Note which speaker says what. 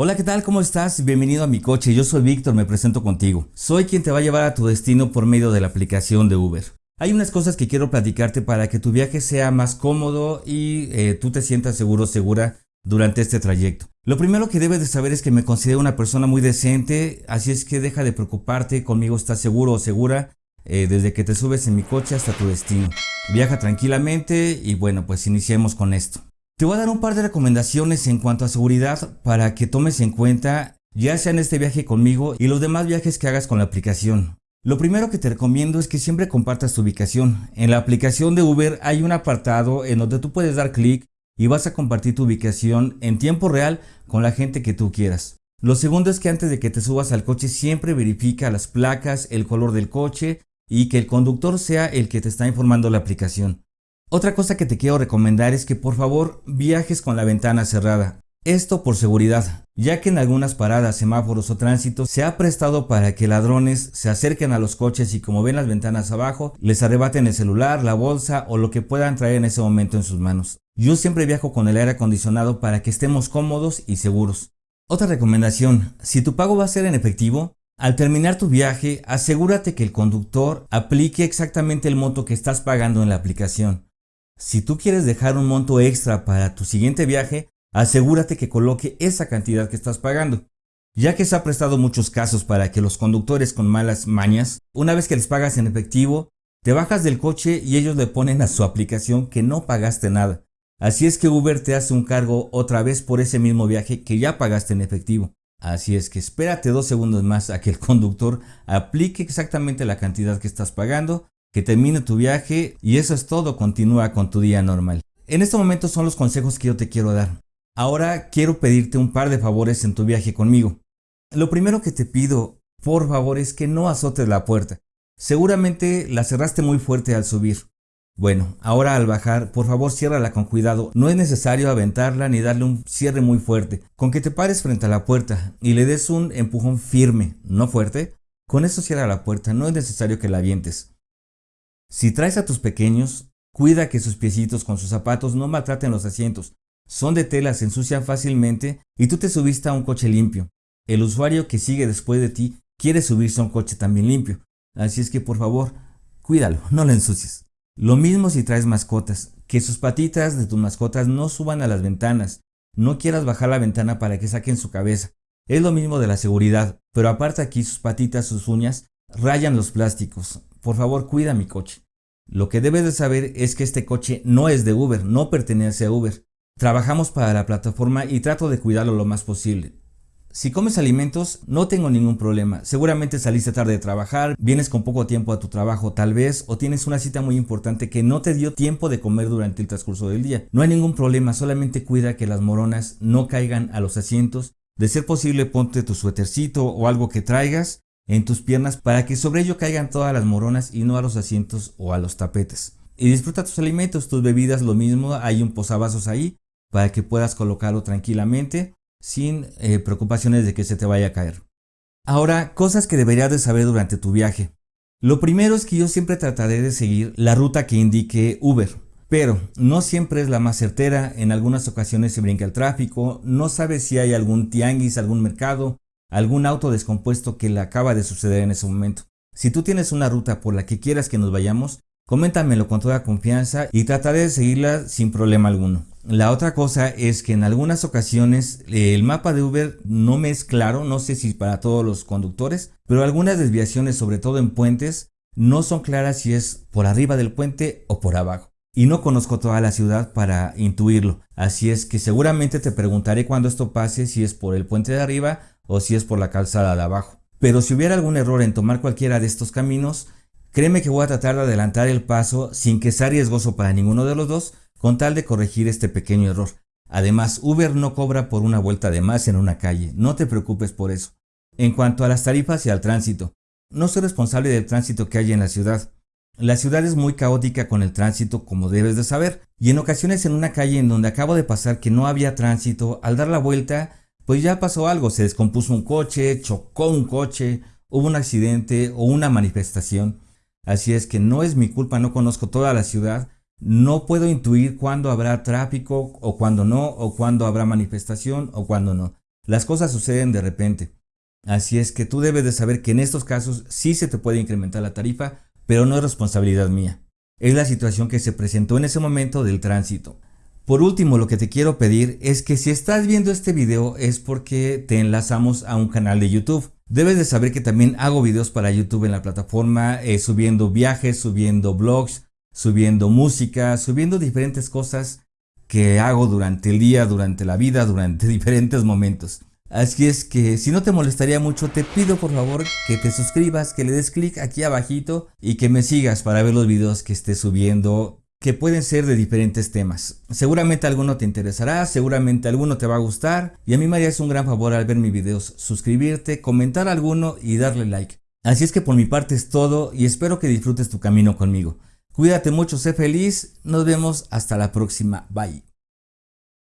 Speaker 1: Hola, ¿qué tal? ¿Cómo estás? Bienvenido a mi coche. Yo soy Víctor, me presento contigo. Soy quien te va a llevar a tu destino por medio de la aplicación de Uber. Hay unas cosas que quiero platicarte para que tu viaje sea más cómodo y eh, tú te sientas seguro segura durante este trayecto. Lo primero que debes de saber es que me considero una persona muy decente, así es que deja de preocuparte, conmigo estás seguro o segura eh, desde que te subes en mi coche hasta tu destino. Viaja tranquilamente y bueno, pues iniciemos con esto. Te voy a dar un par de recomendaciones en cuanto a seguridad para que tomes en cuenta ya sea en este viaje conmigo y los demás viajes que hagas con la aplicación. Lo primero que te recomiendo es que siempre compartas tu ubicación. En la aplicación de Uber hay un apartado en donde tú puedes dar clic y vas a compartir tu ubicación en tiempo real con la gente que tú quieras. Lo segundo es que antes de que te subas al coche siempre verifica las placas, el color del coche y que el conductor sea el que te está informando la aplicación. Otra cosa que te quiero recomendar es que por favor viajes con la ventana cerrada. Esto por seguridad, ya que en algunas paradas, semáforos o tránsitos se ha prestado para que ladrones se acerquen a los coches y como ven las ventanas abajo, les arrebaten el celular, la bolsa o lo que puedan traer en ese momento en sus manos. Yo siempre viajo con el aire acondicionado para que estemos cómodos y seguros. Otra recomendación, si tu pago va a ser en efectivo, al terminar tu viaje, asegúrate que el conductor aplique exactamente el monto que estás pagando en la aplicación. Si tú quieres dejar un monto extra para tu siguiente viaje, asegúrate que coloque esa cantidad que estás pagando. Ya que se ha prestado muchos casos para que los conductores con malas mañas, una vez que les pagas en efectivo, te bajas del coche y ellos le ponen a su aplicación que no pagaste nada. Así es que Uber te hace un cargo otra vez por ese mismo viaje que ya pagaste en efectivo. Así es que espérate dos segundos más a que el conductor aplique exactamente la cantidad que estás pagando que termine tu viaje y eso es todo, continúa con tu día normal. En este momento son los consejos que yo te quiero dar. Ahora quiero pedirte un par de favores en tu viaje conmigo. Lo primero que te pido, por favor, es que no azotes la puerta. Seguramente la cerraste muy fuerte al subir. Bueno, ahora al bajar, por favor ciérrala con cuidado. No es necesario aventarla ni darle un cierre muy fuerte. Con que te pares frente a la puerta y le des un empujón firme, no fuerte, con eso cierra la puerta, no es necesario que la avientes. Si traes a tus pequeños, cuida que sus piecitos con sus zapatos no maltraten los asientos. Son de tela, se ensucian fácilmente y tú te subiste a un coche limpio. El usuario que sigue después de ti quiere subirse a un coche también limpio. Así es que por favor, cuídalo, no lo ensucies. Lo mismo si traes mascotas, que sus patitas de tus mascotas no suban a las ventanas. No quieras bajar la ventana para que saquen su cabeza. Es lo mismo de la seguridad, pero aparte aquí sus patitas, sus uñas, rayan los plásticos. Por favor, cuida mi coche. Lo que debes de saber es que este coche no es de Uber, no pertenece a Uber. Trabajamos para la plataforma y trato de cuidarlo lo más posible. Si comes alimentos, no tengo ningún problema. Seguramente saliste tarde de trabajar, vienes con poco tiempo a tu trabajo tal vez, o tienes una cita muy importante que no te dio tiempo de comer durante el transcurso del día. No hay ningún problema, solamente cuida que las moronas no caigan a los asientos. De ser posible, ponte tu suétercito o algo que traigas en tus piernas para que sobre ello caigan todas las moronas y no a los asientos o a los tapetes. Y disfruta tus alimentos, tus bebidas, lo mismo, hay un posavasos ahí para que puedas colocarlo tranquilamente sin eh, preocupaciones de que se te vaya a caer. Ahora, cosas que deberías de saber durante tu viaje. Lo primero es que yo siempre trataré de seguir la ruta que indique Uber, pero no siempre es la más certera, en algunas ocasiones se brinca el tráfico, no sabes si hay algún tianguis, algún mercado, algún auto descompuesto que le acaba de suceder en ese momento. Si tú tienes una ruta por la que quieras que nos vayamos, coméntamelo con toda confianza y trataré de seguirla sin problema alguno. La otra cosa es que en algunas ocasiones eh, el mapa de Uber no me es claro, no sé si para todos los conductores, pero algunas desviaciones, sobre todo en puentes, no son claras si es por arriba del puente o por abajo. Y no conozco toda la ciudad para intuirlo, así es que seguramente te preguntaré cuando esto pase si es por el puente de arriba o si es por la calzada de abajo. Pero si hubiera algún error en tomar cualquiera de estos caminos, créeme que voy a tratar de adelantar el paso sin que sea riesgoso para ninguno de los dos, con tal de corregir este pequeño error. Además, Uber no cobra por una vuelta de más en una calle, no te preocupes por eso. En cuanto a las tarifas y al tránsito, no soy responsable del tránsito que hay en la ciudad. La ciudad es muy caótica con el tránsito, como debes de saber, y en ocasiones en una calle en donde acabo de pasar que no había tránsito, al dar la vuelta pues ya pasó algo, se descompuso un coche, chocó un coche, hubo un accidente o una manifestación. Así es que no es mi culpa, no conozco toda la ciudad, no puedo intuir cuándo habrá tráfico o cuándo no, o cuándo habrá manifestación o cuándo no. Las cosas suceden de repente. Así es que tú debes de saber que en estos casos sí se te puede incrementar la tarifa, pero no es responsabilidad mía. Es la situación que se presentó en ese momento del tránsito. Por último, lo que te quiero pedir es que si estás viendo este video es porque te enlazamos a un canal de YouTube. Debes de saber que también hago videos para YouTube en la plataforma, eh, subiendo viajes, subiendo blogs, subiendo música, subiendo diferentes cosas que hago durante el día, durante la vida, durante diferentes momentos. Así es que si no te molestaría mucho, te pido por favor que te suscribas, que le des clic aquí abajito y que me sigas para ver los videos que esté subiendo que pueden ser de diferentes temas. Seguramente alguno te interesará, seguramente alguno te va a gustar y a mí me harías un gran favor al ver mis videos suscribirte, comentar alguno y darle like. Así es que por mi parte es todo y espero que disfrutes tu camino conmigo. Cuídate mucho, sé feliz, nos vemos hasta la próxima, bye.